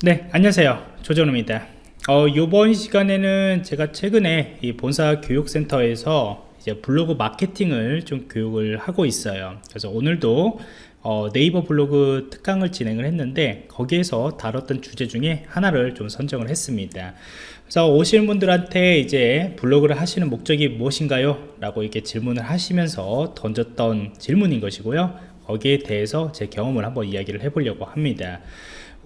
네 안녕하세요. 조정우입니다. 어, 이번 시간에는 제가 최근에 이 본사 교육센터에서 이제 블로그 마케팅을 좀 교육을 하고 있어요. 그래서 오늘도 어, 네이버 블로그 특강을 진행을 했는데 거기에서 다뤘던 주제 중에 하나를 좀 선정을 했습니다. 그래서 오시는 분들한테 이제 블로그를 하시는 목적이 무엇인가요? 라고 이렇게 질문을 하시면서 던졌던 질문인 것이고요. 거기에 대해서 제 경험을 한번 이야기를 해보려고 합니다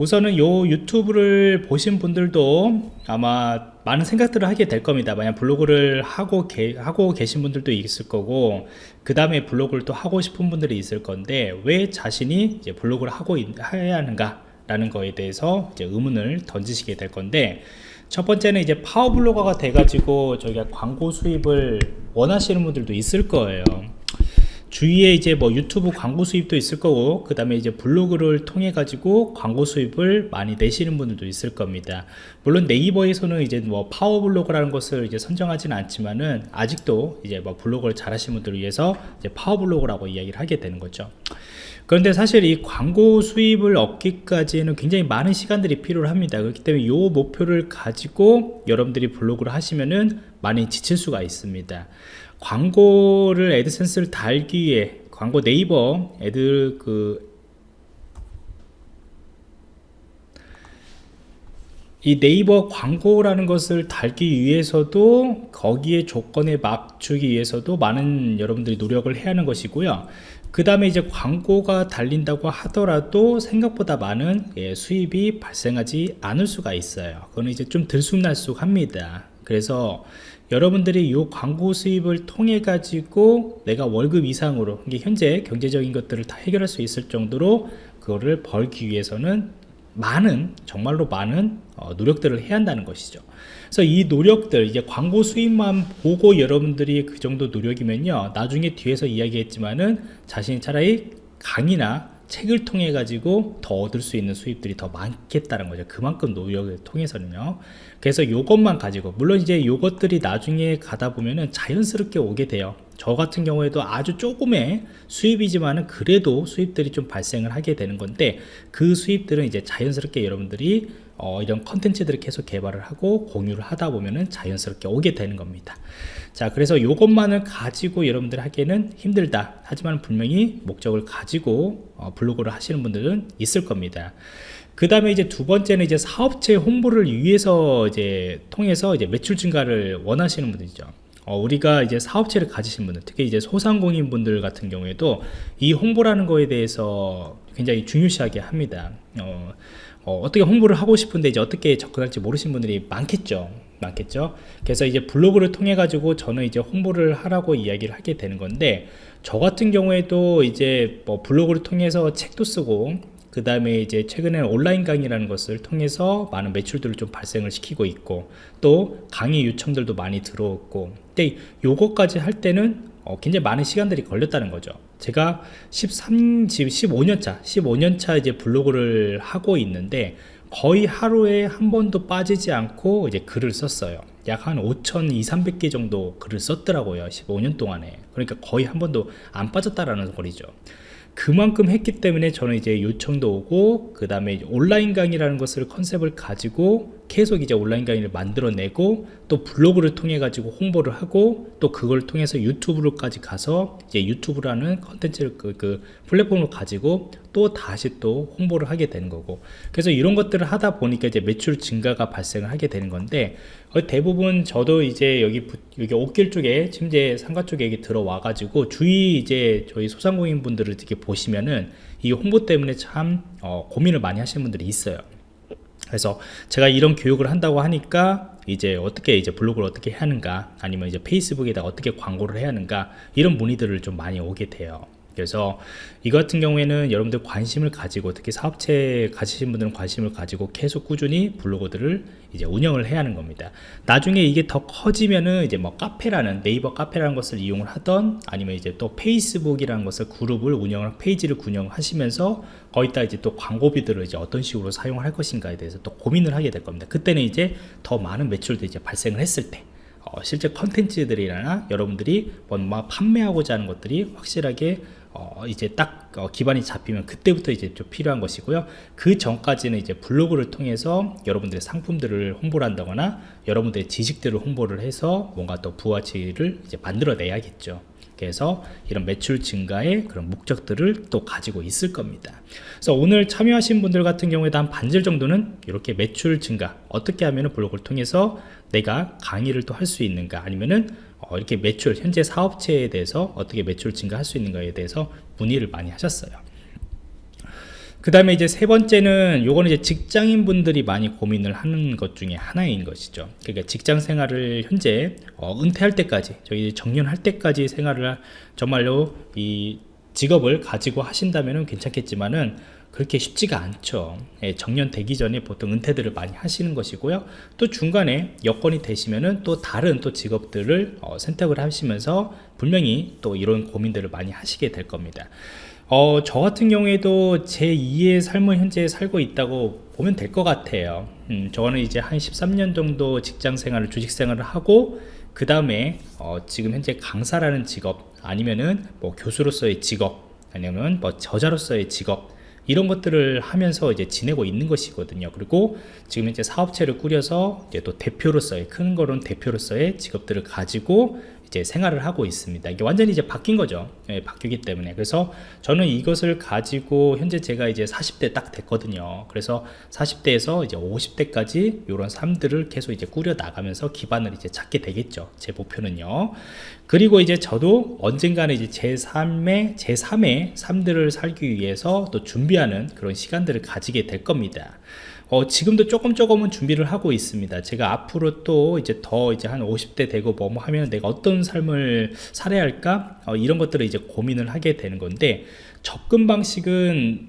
우선은 요 유튜브를 보신 분들도 아마 많은 생각들을 하게 될 겁니다. 만약 블로그를 하고, 게, 하고 계신 분들도 있을 거고 그 다음에 블로그를 또 하고 싶은 분들이 있을 건데 왜 자신이 이제 블로그를 하고 해야 하는가 라는 거에 대해서 이제 의문을 던지시게 될 건데 첫 번째는 이제 파워블로거가 돼가지고 저희가 광고 수입을 원하시는 분들도 있을 거예요 주위에 이제 뭐 유튜브 광고 수입도 있을 거고 그 다음에 이제 블로그를 통해 가지고 광고 수입을 많이 내시는 분들도 있을 겁니다. 물론 네이버에서는 이제 뭐 파워 블로그라는 것을 이제 선정하지는 않지만은 아직도 이제 뭐 블로그를 잘 하시는 분들을 위해서 이제 파워 블로그라고 이야기를 하게 되는 거죠. 그런데 사실 이 광고 수입을 얻기까지는 굉장히 많은 시간들이 필요합니다. 그렇기 때문에 이 목표를 가지고 여러분들이 블로그를 하시면은 많이 지칠 수가 있습니다 광고를 애드센스를 달기 위해 광고 네이버 애드 그이 네이버 광고라는 것을 달기 위해서도 거기에 조건에 맞추기 위해서도 많은 여러분들이 노력을 해야 하는 것이고요. 그 다음에 이제 광고가 달린다고 하더라도 생각보다 많은 예, 수입이 발생하지 않을 수가 있어요. 그거는 이제 좀 들쑥날쑥 합니다 그래서 여러분들이 이 광고 수입을 통해 가지고 내가 월급 이상으로 이게 현재 경제적인 것들을 다 해결할 수 있을 정도로 그거를 벌기 위해서는 많은 정말로 많은 어, 노력들을 해야 한다는 것이죠. 그래서 이 노력들 이제 광고 수입만 보고 여러분들이 그 정도 노력이면요 나중에 뒤에서 이야기했지만은 자신이 차라리 강의나 책을 통해 가지고 더 얻을 수 있는 수입들이 더 많겠다는 거죠. 그만큼 노력을 통해서는요. 그래서 이것만 가지고 물론 이제 이것들이 나중에 가다 보면은 자연스럽게 오게 돼요 저 같은 경우에도 아주 조금의 수입이지만은 그래도 수입들이 좀 발생을 하게 되는 건데 그 수입들은 이제 자연스럽게 여러분들이 어, 이런 컨텐츠들을 계속 개발을 하고 공유를 하다 보면은 자연스럽게 오게 되는 겁니다. 자 그래서 이것만을 가지고 여러분들 하기에는 힘들다. 하지만 분명히 목적을 가지고 어, 블로그를 하시는 분들은 있을 겁니다. 그 다음에 이제 두 번째는 이제 사업체 홍보를 위해서 이제 통해서 이제 매출 증가를 원하시는 분들이죠 어, 우리가 이제 사업체를 가지신 분들 특히 이제 소상공인 분들 같은 경우에도 이 홍보라는 거에 대해서 굉장히 중요시하게 합니다. 어, 어, 떻게 홍보를 하고 싶은데 이제 어떻게 접근할지 모르신 분들이 많겠죠. 많겠죠? 그래서 이제 블로그를 통해 가지고 저는 이제 홍보를 하라고 이야기를 하게 되는 건데 저 같은 경우에도 이제 뭐 블로그를 통해서 책도 쓰고 그 다음에 이제 최근에는 온라인 강의라는 것을 통해서 많은 매출들을 좀 발생을 시키고 있고 또 강의 요청들도 많이 들어왔고 근데 요거까지 할 때는 어, 굉장히 많은 시간들이 걸렸다는 거죠. 제가 13, 15년차 15년차 이제 블로그를 하고 있는데 거의 하루에 한 번도 빠지지 않고 이제 글을 썼어요. 약 한 5천 2, 300개 정도 글을 썼더라고요 15년 동안에. 그러니까 거의 한 번도 안 빠졌다라는 거리죠 그만큼 했기 때문에 저는 이제 요청도 오고 그 다음에 온라인 강의라는 것을 컨셉을 가지고 계속 이제 온라인 강의를 만들어내고 또 블로그를 통해 가지고 홍보를 하고 또 그걸 통해서 유튜브로까지 가서 이제 유튜브라는 컨텐츠를 그, 그 플랫폼을 가지고 또 다시 또 홍보를 하게 되는 거고. 그래서 이런 것들을 하다 보니까 이제 매출 증가가 발생을 하게 되는 건데 대부분 저도 이제 여기 여기 옥길 쪽에 침대 상가 쪽에 들어와 가지고 주위 이제 저희 소상공인 분들을 이렇게 보시면은 이 홍보 때문에 참 어, 고민을 많이 하시는 분들이 있어요. 그래서 제가 이런 교육을 한다고 하니까 이제 어떻게 이제 블로그를 어떻게 해야 하는가 아니면 이제 페이스북에다 어떻게 광고를 해야 하는가 이런 문의들을 좀 많이 오게 돼요 그래서 이 같은 경우에는 여러분들 관심을 가지고 특히 사업체 가지신 분들은 관심을 가지고 계속 꾸준히 블로그들을 이제 운영을 해야 하는 겁니다. 나중에 이게 더 커지면은 이제 뭐 카페라는 네이버 카페라는 것을 이용을 하던 아니면 이제 또 페이스북이라는 것을 그룹을 운영을 페이지를 운영하시면서 거기다 이제 또 광고비들을 이제 어떤 식으로 사용할 것인가에 대해서 또 고민을 하게 될 겁니다. 그때는 이제 더 많은 매출도 이제 발생을 했을 때 어, 실제 컨텐츠들이나 여러분들이 뭔가 판매하고자 하는 것들이 확실하게 어, 이제 딱 어, 기반이 잡히면 그때부터 이제 좀 필요한 것이고요. 그 전까지는 이제 블로그를 통해서 여러분들의 상품들을 홍보를 한다거나 여러분들의 지식들을 홍보를 해서 뭔가 또 부가치를 이제 만들어내야겠죠. 그래서 이런 매출 증가의 그런 목적들을 또 가지고 있을 겁니다. 그래서 오늘 참여하신 분들 같은 경우에도 한 반절 정도는 이렇게 매출 증가 어떻게 하면 블로그를 통해서 내가 강의를 또 할 수 있는가 아니면은 어, 이렇게 매출 현재 사업체에 대해서 어떻게 매출 증가할 수 있는가에 대해서 문의를 많이 하셨어요. 그 다음에 이제 세 번째는 요거는 이제 직장인 분들이 많이 고민을 하는 것 중에 하나인 것이죠. 그러니까 직장 생활을 현재 어, 은퇴할 때까지 저희 정년할 때까지 생활을 정말로 이 직업을 가지고 하신다면 괜찮겠지만은 그렇게 쉽지가 않죠. 예, 정년 되기 전에 보통 은퇴들을 많이 하시는 것이고요. 또 중간에 여건이 되시면은 또 다른 또 직업들을 어, 선택을 하시면서 분명히 또 이런 고민들을 많이 하시게 될 겁니다. 어, 저 같은 경우에도 제 2의 삶을 현재 살고 있다고 보면 될 것 같아요. 음, 저는 이제 한 13년 정도 직장 생활을 주식 생활을 하고 그 다음에 어, 지금 현재 강사라는 직업 아니면은 뭐 교수로서의 직업 아니면 뭐 저자로서의 직업 이런 것들을 하면서 이제 지내고 있는 것이거든요. 그리고 지금 이제 사업체를 꾸려서 이제 또 대표로서의 큰 거론 대표로서의 직업들을 가지고 이제 생활을 하고 있습니다. 이게 완전히 이제 바뀐 거죠. 예, 바뀌기 때문에. 그래서 저는 이것을 가지고 현재 제가 이제 40대 딱 됐거든요. 그래서 40대에서 이제 50대까지 이런 삶들을 계속 이제 꾸려 나가면서 기반을 이제 찾게 되겠죠. 제 목표는요. 그리고 이제 저도 언젠가는 이제 제 삶의 제 3의 삶들을 살기 위해서 또 준비 하는 그런 시간들을 가지게 될 겁니다. 어, 지금도 조금 조금은 준비를 하고 있습니다. 제가 앞으로 또 이제 더 이제 한 50대 되고 뭐 하면 내가 어떤 삶을 살아야 할까? 어, 이런 것들을 이제 고민을 하게 되는 건데 접근 방식은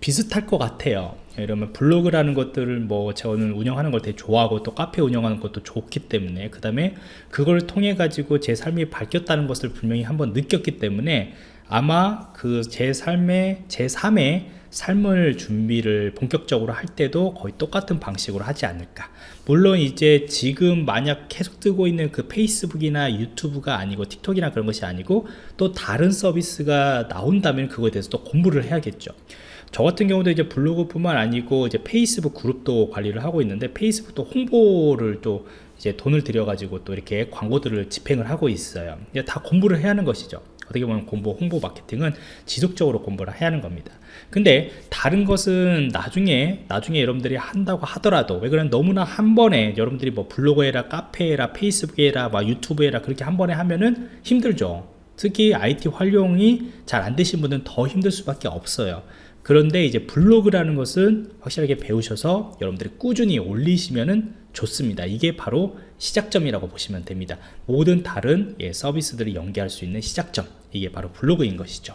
비슷할 것 같아요. 이러면 블로그라는 것들을 뭐 저는 운영하는 걸 되게 좋아하고 또 카페 운영하는 것도 좋기 때문에 그 다음에 그걸 통해 가지고 제 삶이 바뀌었다는 것을 분명히 한번 느꼈기 때문에 아마 그 제 삶의 제 3의 삶을 준비를 본격적으로 할 때도 거의 똑같은 방식으로 하지 않을까. 물론 이제 지금 만약 계속 뜨고 있는 그 페이스북이나 유튜브가 아니고 틱톡이나 그런 것이 아니고 또 다른 서비스가 나온다면 그거에 대해서 또 공부를 해야겠죠. 저 같은 경우도 이제 블로그뿐만 아니고 이제 페이스북 그룹도 관리를 하고 있는데 페이스북도 홍보를 또 이제 돈을 들여 가지고 또 이렇게 광고들을 집행을 하고 있어요. 다 공부를 해야 하는 것이죠 어떻게 보면 공부 홍보 마케팅은 지속적으로 공부를 해야 하는 겁니다. 근데 다른 것은 나중에 나중에 여러분들이 한다고 하더라도 왜 그러면 너무나 한 번에 여러분들이 뭐 블로그 해라 카페 해라 페이스북 해라 막 유튜브 해라 그렇게 한 번에 하면은 힘들죠. 특히 IT 활용이 잘 안 되신 분은 더 힘들 수밖에 없어요. 그런데 이제 블로그라는 것은 확실하게 배우셔서 여러분들이 꾸준히 올리시면은 좋습니다. 이게 바로 시작점이라고 보시면 됩니다. 모든 다른 예, 서비스들을 연계할 수 있는 시작점. 이게 바로 블로그인 것이죠.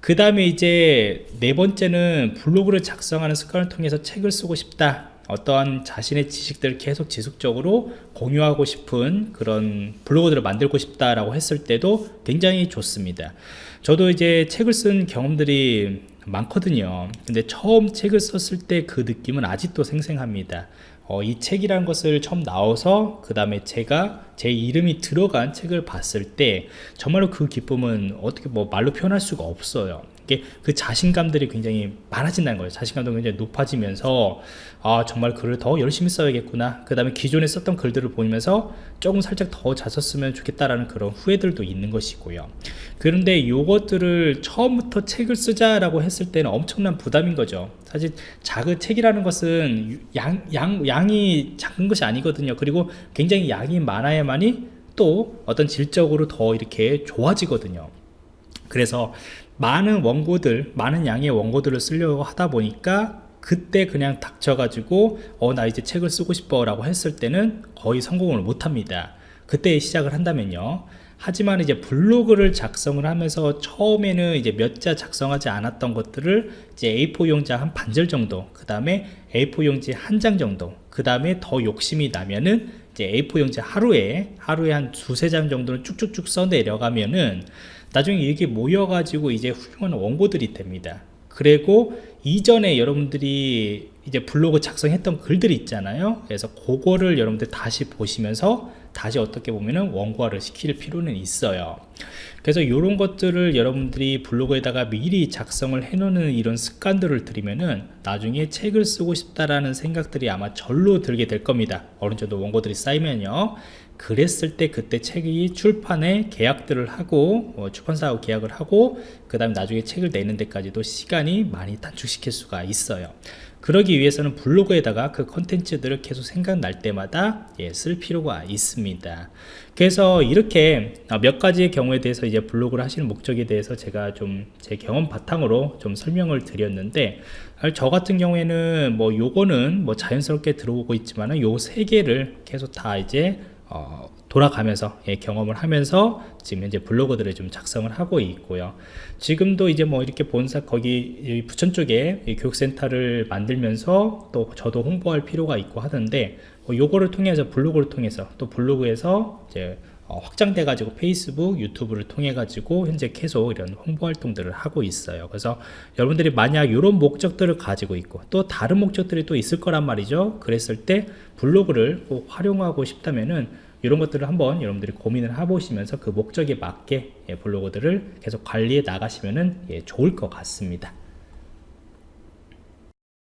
그 다음에 이제 네 번째는 블로그를 작성하는 습관을 통해서 책을 쓰고 싶다. 어떠한 자신의 지식들을 계속 지속적으로 공유하고 싶은 그런 블로그들을 만들고 싶다라고 했을 때도 굉장히 좋습니다. 저도 이제 책을 쓴 경험들이 많거든요. 근데 처음 책을 썼을 때 그 느낌은 아직도 생생합니다 어, 이 책이라는 것을 처음 나와서 그 다음에 제가 제 이름이 들어간 책을 봤을 때 정말로 그 기쁨은 어떻게 뭐 말로 표현할 수가 없어요 이게 그 자신감들이 굉장히 많아진다는 거예요. 자신감도 굉장히 높아지면서 아 정말 글을 더 열심히 써야겠구나. 그 다음에 기존에 썼던 글들을 보면서 조금 살짝 더 잘 썼으면 좋겠다라는 그런 후회들도 있는 것이고요. 그런데 이것들을 처음부터 책을 쓰자라고 했을 때는 엄청난 부담인 거죠. 사실 작은 책이라는 것은 양, 양, 양이 작은 것이 아니거든요. 그리고 굉장히 양이 많아야만이 또 어떤 질적으로 더 이렇게 좋아지거든요 그래서 많은 원고들 많은 양의 원고들을 쓰려고 하다 보니까 그때 그냥 닥쳐가지고 어 나 이제 책을 쓰고 싶어 라고 했을 때는 거의 성공을 못합니다. 그때 시작을 한다면요. 하지만 이제 블로그를 작성을 하면서 처음에는 이제 몇 자 작성하지 않았던 것들을 이제 A4 용지 한 반절 정도 그 다음에 A4 용지 한 장 정도 그 다음에 더 욕심이 나면은 이제 A4 용지 하루에 하루에 한 두세 장 정도를 쭉쭉쭉 써 내려가면은 나중에 이게 모여가지고 이제 훌륭한 원고들이 됩니다. 그리고 이전에 여러분들이 이제 블로그 작성했던 글들이 있잖아요. 그래서 그거를 여러분들 다시 보시면서 다시 어떻게 보면은 원고화를 시킬 필요는 있어요. 그래서 이런 것들을 여러분들이 블로그에다가 미리 작성을 해 놓는 이런 습관들을 들이면은 나중에 책을 쓰고 싶다라는 생각들이 아마 절로 들게 될 겁니다. 어느 정도 원고들이 쌓이면요 그랬을 때 그때 책이 출판에 계약들을 하고 어, 출판사하고 계약을 하고 그 다음에 나중에 책을 내는 데까지도 시간이 많이 단축시킬 수가 있어요. 그러기 위해서는 블로그에다가 그 컨텐츠들을 계속 생각날 때마다 예, 쓸 필요가 있습니다. 그래서 이렇게 어, 몇 가지의 경우에 대해서 이제 블로그를 하시는 목적에 대해서 제가 좀 제 경험 바탕으로 좀 설명을 드렸는데 아, 저 같은 경우에는 뭐 요거는 뭐 자연스럽게 들어오고 있지만은 요 세 개를 계속 다 이제 어, 돌아가면서 예, 경험을 하면서 지금 현재 블로그들을 좀 작성을 하고 있고요. 지금도 이제 뭐 이렇게 본사 거기 이 부천 쪽에 이 교육센터를 만들면서 또 저도 홍보할 필요가 있고 하던데 뭐 요거를 통해서 블로그를 통해서 또 블로그에서 이제 어, 확장돼 가지고 페이스북 유튜브를 통해 가지고 현재 계속 이런 홍보 활동들을 하고 있어요. 그래서 여러분들이 만약 이런 목적들을 가지고 있고 또 다른 목적들이 또 있을 거란 말이죠. 그랬을 때 블로그를 꼭 활용하고 싶다면은 이런 것들을 한번 여러분들이 고민을 해보시면서 그 목적에 맞게 예, 블로그들을 계속 관리해 나가시면은 예, 좋을 것 같습니다